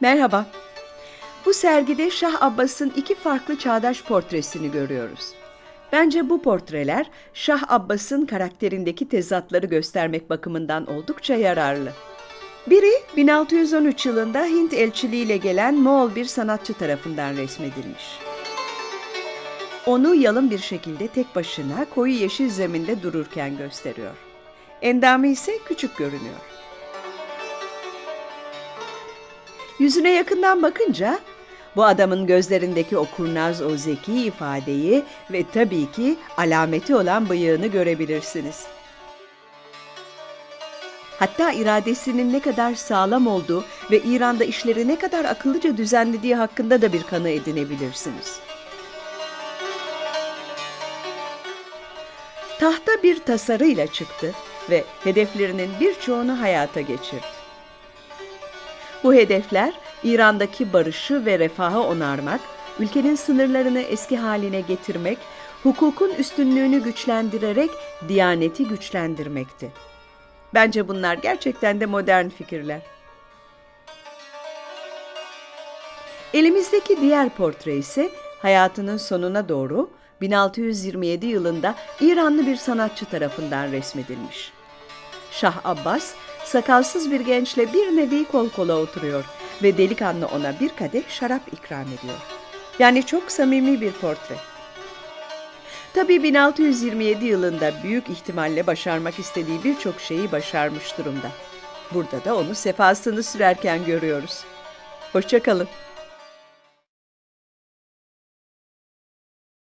Merhaba. Bu sergide Şah Abbas'ın iki farklı çağdaş portresini görüyoruz. Bence bu portreler Şah Abbas'ın karakterindeki tezatları göstermek bakımından oldukça yararlı. Biri 1613 yılında Hint elçiliğiyle gelen Moğol bir sanatçı tarafından resmedilmiş. Onu yalın bir şekilde tek başına koyu yeşil zeminde dururken gösteriyor. Endamı ise küçük görünüyor. Yüzüne yakından bakınca bu adamın gözlerindeki o kurnaz, o zeki ifadeyi ve tabii ki alameti olan bıyığını görebilirsiniz. Hatta iradesinin ne kadar sağlam olduğu ve İran'da işleri ne kadar akıllıca düzenlediği hakkında da bir kanı edinebilirsiniz. Tahta bir tasarıyla çıktı ve hedeflerinin birçoğunu hayata geçirdi. Bu hedefler İran'daki barışı ve refahı onarmak, ülkenin sınırlarını eski haline getirmek, hukukun üstünlüğünü güçlendirerek diyaneti güçlendirmekti. Bence bunlar gerçekten de modern fikirler. Elimizdeki diğer portre ise hayatının sonuna doğru 1627 yılında İranlı bir sanatçı tarafından resmedilmiş. Şah Abbas sakalsız bir gençle bir nevi kol kola oturuyor ve delikanlı ona bir kadeh şarap ikram ediyor. Yani çok samimi bir portre. Tabii 1627 yılında büyük ihtimalle başarmak istediği birçok şeyi başarmış durumda. Burada da onu sefasını sürerken görüyoruz. Hoşçakalın.